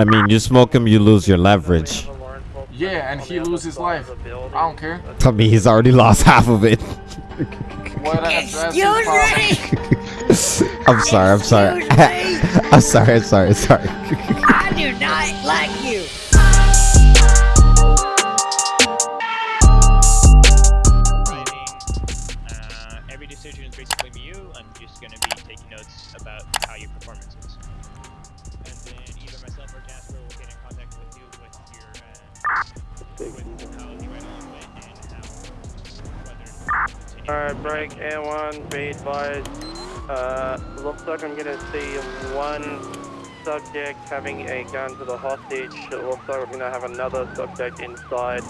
I mean, you smoke him, you lose your leverage. Yeah, and he loses his life. I don't care. I mean, he's already lost half of it. Well, that's, that's his Excuse me! I'm sorry, I'm sorry. I'm sorry, I'm sorry, sorry. I do not like Alright, break A1, be advised. Uh, looks like I'm gonna see one subject having a gun to the hostage. It looks like we're gonna have another subject inside,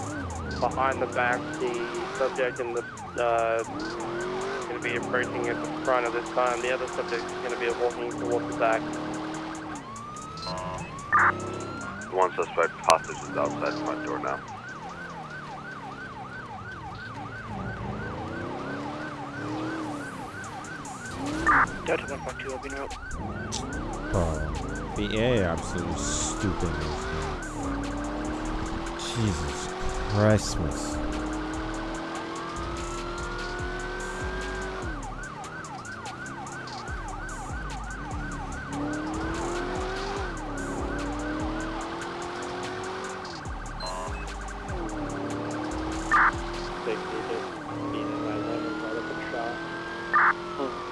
behind the back. The subject in the, uh, gonna be approaching at the front of this time. The other subject is gonna be walking towards the back. One suspect hostage is outside the front door now. Delta 152, open rope. Bro, BA absolutely stupid. Jesus Christmas.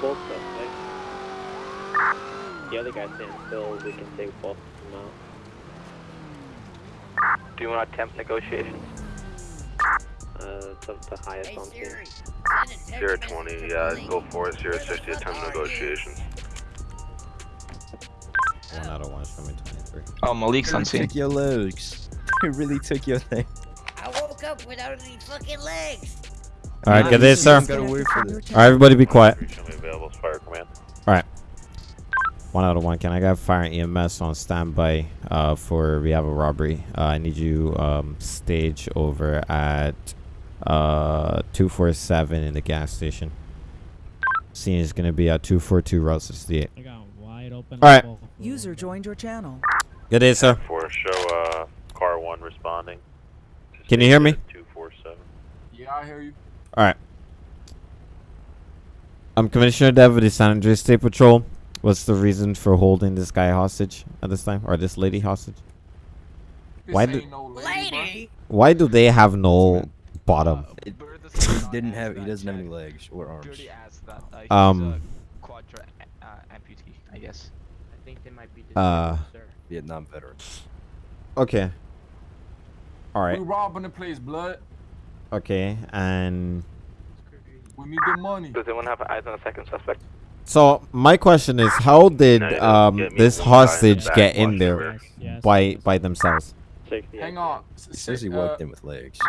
Both suspects. The other guy standing still, we can take both of them out. Do you want to attempt negotiations? Uh, it's up to highest Hey on scene. Siri, send Zero twenty, to uh, go for it. Zero Where sixty, attempt negotiations. One out of one from me, 23. Oh, Malik's on scene. took your legs. It really took your thing. I woke up without any fucking legs! Alright, get this, sir. Gotta wait for this. Alright, everybody be quiet. Show One out of one. Can I get fire and EMS on standby uh, for we have a robbery? Uh, I need you um, stage over at uh, 247 in the gas station. Scene is going to be at 242 Route 68. I got wide open. Alright. User joined your channel. Good day, sir. For show, uh, car one responding. Can you hear me? Two four seven. Yeah, I hear you. Alright. I'm Commissioner Dev of the San Andreas State Patrol. What's the reason for holding this guy hostage at this time? Or this lady hostage? This Why do- no lady, Lady! Why do they have no bottom? It, he didn't have. He doesn't have any legs or arms. That. Uh, Um, a quadra uh, amputee, I guess. I think they might be Uh. Vietnam veterans. Okay. Alright. We're robbing the place, blood. Okay, and We need the money. Does anyone have eyes on a second suspect? So my question is, how did No, no, um this one guy in the hostage get in there over. Yes, yes, by by themselves? Hang on. He says he walked in with legs.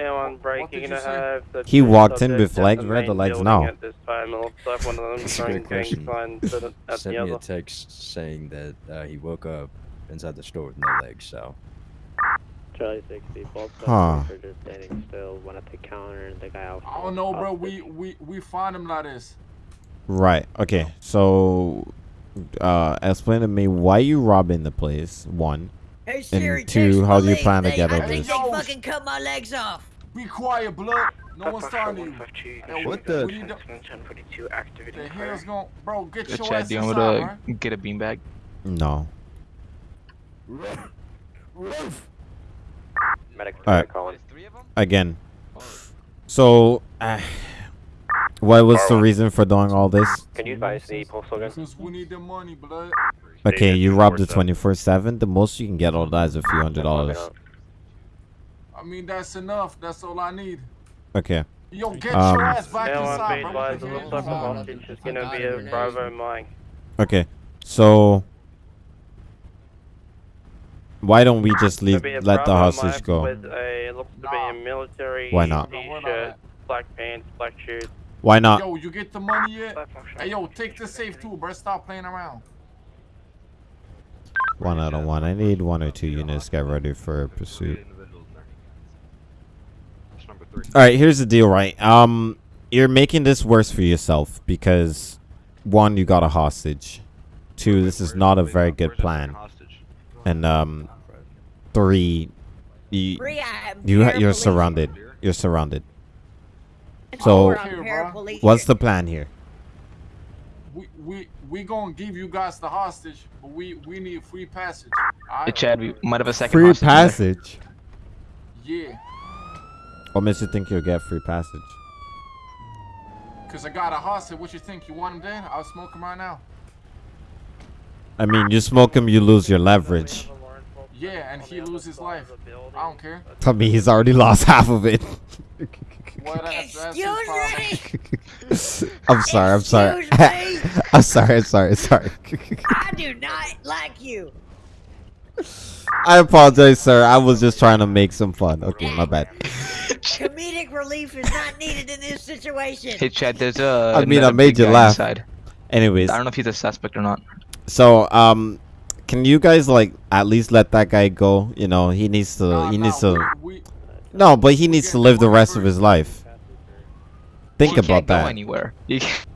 A1 break, What you're did gonna you say? have the He walked in with legs. Where are the legs now? At this time, it looks like one of them That's a great question. signs at, at Sent me a text saying that uh, he woke up inside the store with no legs. So Charlie 60, both Huh. suspects are just standing still, one at the counter and the guy out. I don't know, bro. We we we find him like this. Right. Okay. So, uh, explain to me why you robbing the place. One. Hey Siri, two, how do you plan to They- get I over think this? they fucking cut my legs off! Be quiet, blood. No one's talking to you. What the- the, the hell's going, bro? Get Good your chat. ass Do you want inside, me right? to get a beanbag? No. Medic Alright. Again. So, uh, what was the reason for doing all this? Can you advise the postal gun? Because we need the money, blood. Okay, you robbed the 24/7. 24/7. The most you can get on that is a few hundred dollars. I mean, that's enough. That's all I need. Okay. Yo, get Um, your ass back inside, bro. advised, it looks like the hostage is gonna be a Bravo Mike. Okay. So, why don't we just leave? Gonna be a Let the Bravo hostage go. With a, it looks to be a military Why not? t-shirt, black pants, black shoes. Why not? Yo, you get the money yet? Hey, yo, take the safe too, bro. Stop playing around. One out of one. I need one or two units. Get ready for pursuit. All right, here's the deal, right? Um, you're making this worse for yourself because one, you got a hostage. Two, this is not a very good plan. and um, three, you, you you're surrounded. You're surrounded. And So- Here, What's the plan here? We we we gonna give you guys the hostage, but we we need free passage. Hey, Chad, we might have a second Free hostage there. passage. Yeah, What makes you think you'll get free passage? cause I got a hostage. What you think? You want him dead? I'll smoke him right now. I mean, you smoke him, you lose your leverage. Yeah, and he loses life. I don't care. Tell me he's already lost half of it. Well, that's, that's his Excuse me. I'm sorry. I'm sorry. I'm sorry. I'm sorry. Sorry. I do not like you. I apologize, sir. I was just trying to make some fun. Okay, my bad. Comedic relief is not needed in this situation. Hey, Chad, there's a. I mean, I made you laugh. Inside. Anyways, I don't know if he's a suspect or not. so um, can you guys like at least let that guy go? You know, he needs to. Nah, he nah, needs to. We- we- No, but he needs to live the rest of his life. Think He about can't go that. anywhere. You can't-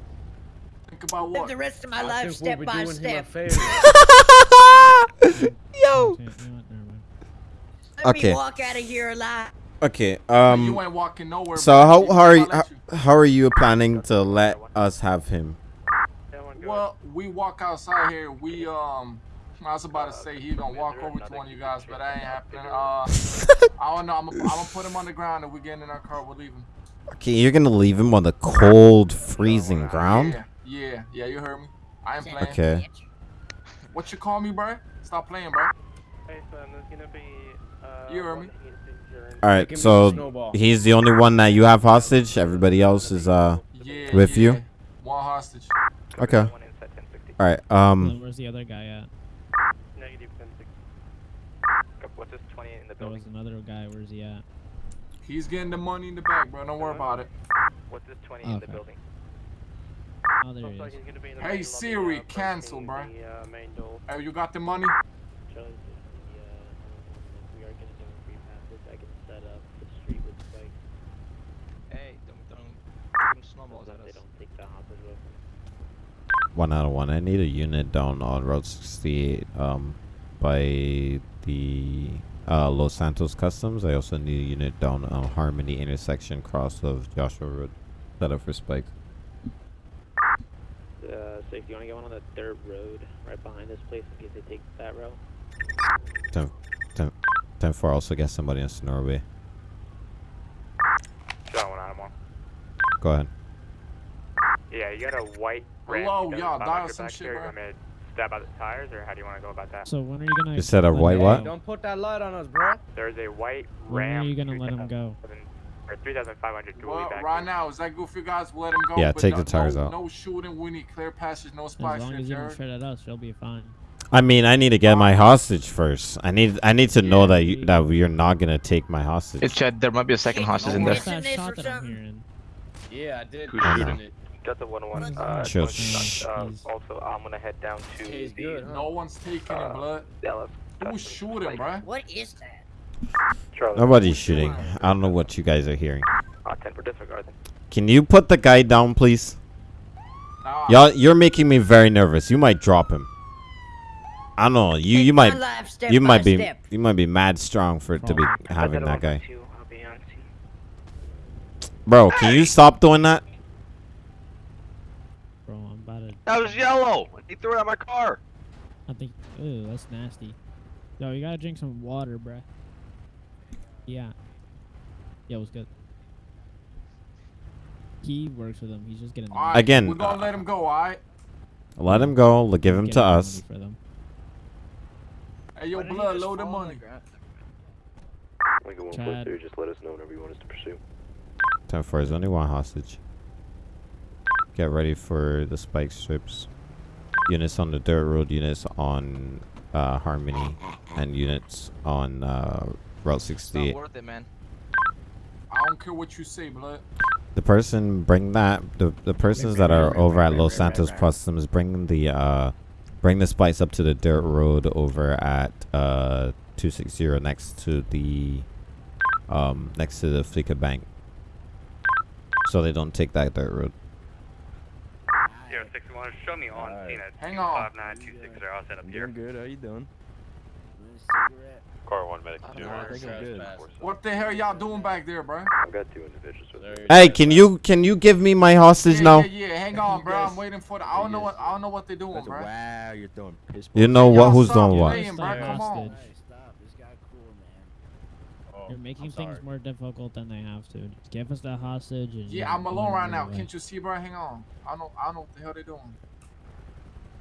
Think about what? Live the rest of my life step by step. Yo. Let Okay. me walk out of here alive. Okay. you Um. ain't walking nowhere. So how how are you I'll let you. how are you planning to let us have him? Well, we walk outside here. We um, I was about to say he gonna walk over to one of you guys, but that ain't happening. Uh, I don't know. I'm gonna put him on the ground and we get in our car. We're leaving. Okay, you're gonna leave him on the cold, freezing ground. Yeah, yeah, yeah. You heard me. I ain't playing. Okay. What you call me, bro? Stop playing, bro. Hey, son, there's gonna be. Uh, You heard me. All right. So he's the only one that you have hostage. Everybody else is uh Yeah. with yeah. you. One hostage. Okay. All right. Um. Where's the other guy at? Negative 1060. What's this 20 in the There was another guy. Where's he at? He's getting the money in the back, bro. Don't worry about it. What's this 20 in the building? Oh, there he Looks like is. he's be in the Hey main lobby, Siri, uh, cancel, bro. The, uh, main door. Hey, you got the money? Hey, don't, don't give him snowballs at us. One out of one. I need a unit down on Road 68. Um, by the uh Los Santos Customs. I also need a unit down on Harmony intersection cross of Joshua Road. Set up for spikes. Uh, so if you want to get one on the dirt road right behind this place in case they take that route. 10, 10, 10 4 also get somebody in Norway. John, one out of one. Go ahead. Yeah, you got a white red. Hello, y'all, 7500 dial some back shit, there. You bro. want me to stab out the tires, or how do you want to go about that? So when are you gonna? You said a let white him what? go? put that light on us, bro. There's a white When Ram. are you gonna let him go? Or 3,500 Well, right now, is that good for you guys? We'll let him go. Yeah, but take no, the tires no, out. No shooting. We need clear passage. No As long as you don't Jared. shoot at us, you'll be fine. I mean, I need to get my hostage first. I need I need to know that you that you're not gonna take my hostage. It's Chad, there might be a second hostage in there. That shot that I'm hearing? Yeah, I did. Who's shooting? know. Got the 101. Uh, Uh, Chill. 20, uh, also, I'm gonna head down to he's the good, huh? No one's taking Uh, it, blood. Dallas. Who's shooting, bruh? What is that? Charlie. Nobody's shooting. I don't know what you guys are hearing. Uh, 10 for disregard. Can you put the guy down, please? Nah. Y'all, you're making me very nervous. You might drop him. I don't know. You you might you might be step. you might be mad strong for it to be having that guy. Two, I'll be on scene. Bro, can you stop doing that? Bro, I'm about to. That was yellow. He threw it at my car. I think. Ew, that's nasty. Yo, you gotta drink some water, bruh. Yeah. Yeah, it was good? He works with them. He's just getting. the All money. right, Again, we're gonna uh, let him go. All right. Let him go. l- Give him to us. For them. Hey, yo, blood, load the money. Lincoln Chad. just let us know whenever you want us to pursue. Ten four is only one hostage. Get ready for the spike strips. Units on the dirt road, units on uh, Harmony, and units on uh, Route It's not 68. worth it, man. I don't care what you say, blood. The person bring that the the persons that are over at Los Santos Customs bring the uh bring the spikes up to the dirt road over at uh 260 next to the um next to the Fleeca Bank. So they don't take that dirt road. Zero six one, show me on Alright. scene at Hang on. 259 I'll set up here. Doing good. How you doing? Car one medic I two. I think I'm good. What the hell y'all doing back there, bro? I've got two individuals with me. Hey, can you can you give me my hostage Yeah, now? yeah, yeah. Hang on, bro. I'm waiting for the. I don't know what. I don't know what they're doing, bro. wow, you're throwing piss. You know what? Who's doing what? delaying, bro. Come on. Hostage. Oh, You're making I'm things sorry. more difficult than they have to. Just give us the hostage. And Yeah, I'm alone right now. way. Can't you see, bro? Hang on. I don't. know. I don't know what the hell they're doing.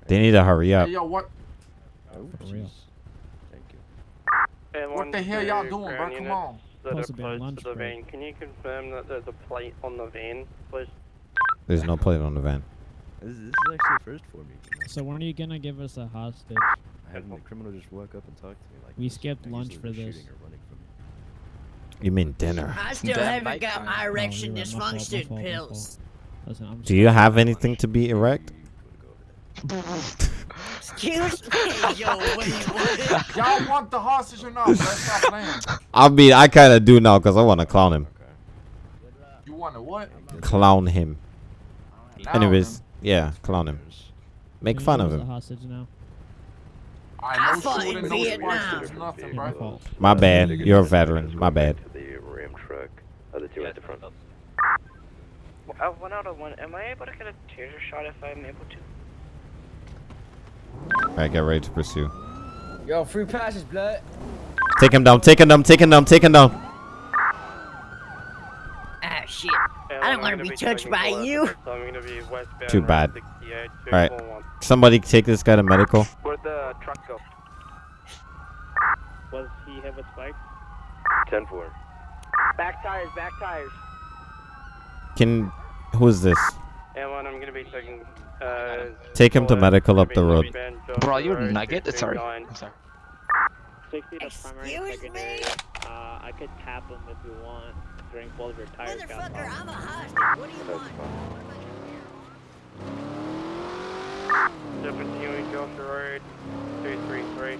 They need to hurry up. Hey, yo, what? Oh, For real. Thank you. And What the hell y'all doing, bro? Come on. That Supposed are on close lunch to the break. van. Can you confirm that there's a plate on the van, please? There's no plate on the van. This, this is actually a first for me. So when are you gonna give us a hostage? Having the criminal just walk up and talk to me like We this, skipped lunch for this. You mean dinner? I still That haven't got time. my erection you're right. My fault, my dysfunction fault, pills. Listen, Do you have anything to be erect? You go over that. Excuse me, yo, what do you want? Y'all want the hostage or not? bro? Stop playing. I mean, I kind of do now because I want to clown him. You want to what? Clown him. Now Anyways, then. yeah, clown him. Make you fun of us a him. hostage now. I I know fought in Vietnam. nothing, Your bro. fault. My bad. You're a veteran. My bad. To the Ram truck. Other two at the front. Uh, one out of one. Am I able to get a taser shot if I'm able to? All right, get ready to pursue. Yo, free passage, blood. Take him down. Take him down. Take him down. Take him down. Ah, shit. And I don't wanna gonna be touched by full you. So I'm gonna be Too bad. All right. Somebody take this guy to medical. Where'd the truck go? Was he have a spike? 10 4. Back tires, back tires. Can who is this? And one, I'm gonna be taking. Uh, Take him to medical up the road. Bro, you're Road, nugget? Sorry. I'm sorry. 60 to primary Excuse secondary. me? Uh, I could tap him if you want during both of your tires Motherfucker. I'm a hostage. What do you want? Still continuing Joshua Road, 233.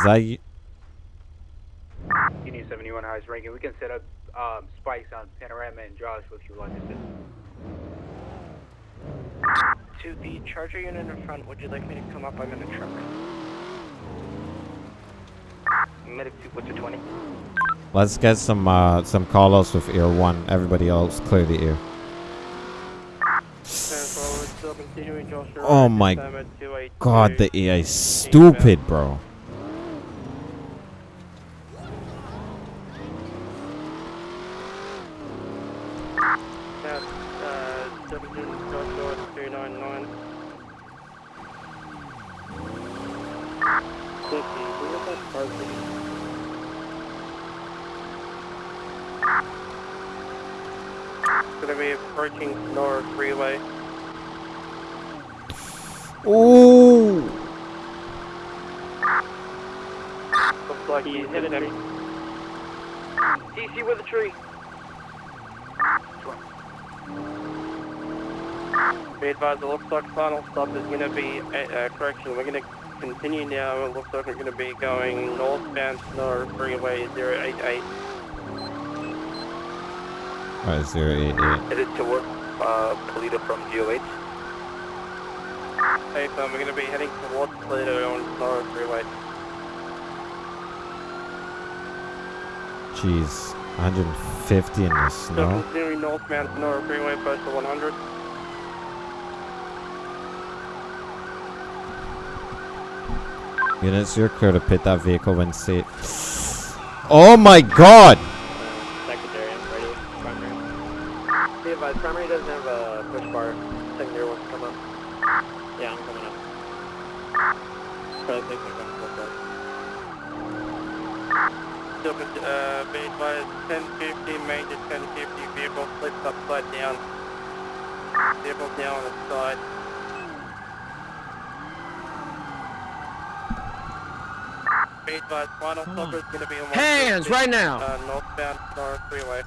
Is that you? Union 71 highest ranking. We can set up um, spikes on Panorama and Josh if you like to. To the charger unit in front, would you like me to come up? I'm in a truck. Medic 2, what's your 20? Let's get some uh some call outs with ear one. Everybody else clear the ear. Still continuing Joshua Oh my this time at 282. God, the AI is stupid, bro. Ooh. Looks like he's hit a tree. DC with a tree. Be advised, it looks like final stop is going to be, uh, uh, correction, we're going to continue now. It looks like we're going to be going northbound North Freeway 088. Alright, zero eight eight. Headed toward uh, Paleto from GOH. Hey, so we're going to be heading towards Toledo on North Freeway. Jeez, 150 in the snow. continuing northbound North Freeway, postal 100. Units, you're clear to pit that vehicle when safe. Oh my God! Secondary, I'm ready. Primary. Be advised, primary doesn't have a push bar. Secondary wants to come up. Yeah, I'm coming up. Probably think I'm gonna flip that. Still, uh, be advised, 1050, major 1050 vehicle flips upside down. Vehicle down on its side. Be advised, final Come stop is going to be on Hands right now. Uh, northbound North Freeway.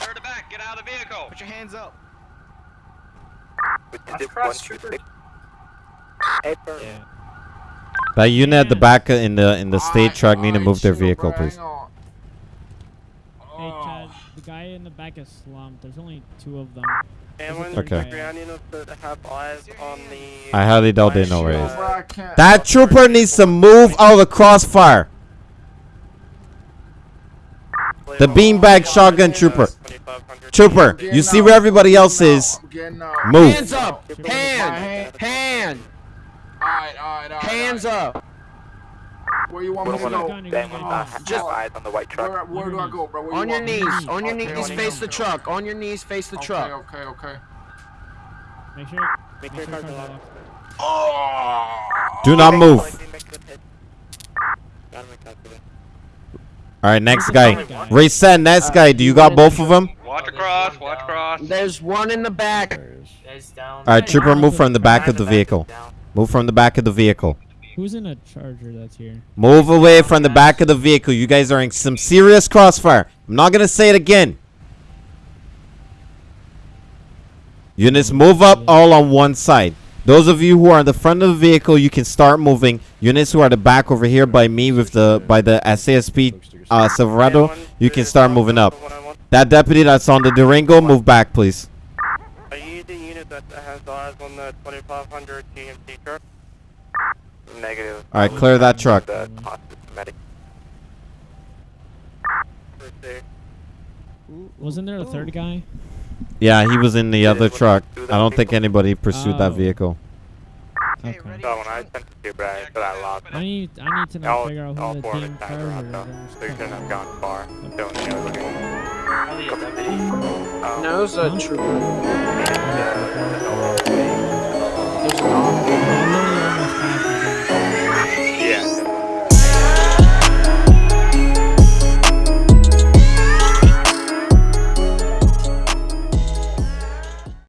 Turn it back. Get out of the vehicle. Put your hands up. Yeah. That unit at the back uh, in the in the state Alright, truck need to move their vehicle, please. Hey, Oh. Chad, the guy in in the back is slumped. There's only two of them. And There's a when third Okay. guy. ground units that have eyes on the. I highly doubt they know where he is. Bro, I can't. That trooper needs to move out of the crossfire. The beanbag shotgun trooper. Trooper, you see where everybody else is. I'm getting out. Move. Hands up! Hand! Hand! Alright, alright, alright. Hands up! Where you want me to go? gun, Then gun, we gun. have Just- eyes on the white truck. Where, where do I go, bro? Where On you your want me? knees, on your Okay, knees, okay, face the truck. On your knees, face the truck. okay, okay. okay. Make sure. Make Make sure sure car's car's locked. locked. Do not move. Got him, I copied it. All right, next guy. Reset, next guy. Do you got both of them? Watch across, watch across. There's one in the back. There it is. All right, trooper, move from the back of the vehicle. Move from the back of the vehicle. Who's in a charger that's here? Move away from the back of the vehicle. You guys are in some serious crossfire. I'm not gonna say it again. Units, move up all on one side. Those of you who are in the front of the vehicle, you can start moving. Units who are the back over here by me with the by the SASP uh, Silverado, you can start moving up. That deputy that's on the Durango, move back, please. Are you the unit that has eyes on the 2500 GMC truck? Negative. All right, clear that truck. The medic. Wasn't there a third guy? Yeah, he was in the other truck. I don't think anybody pursued that Oh. vehicle. Okay. So when I sent it to you, but I lost I need I need to know All, figure out all who the four of damn his times are out charger though, is. so you shouldn't have gone far. Don't you Um, No, it's a trooper.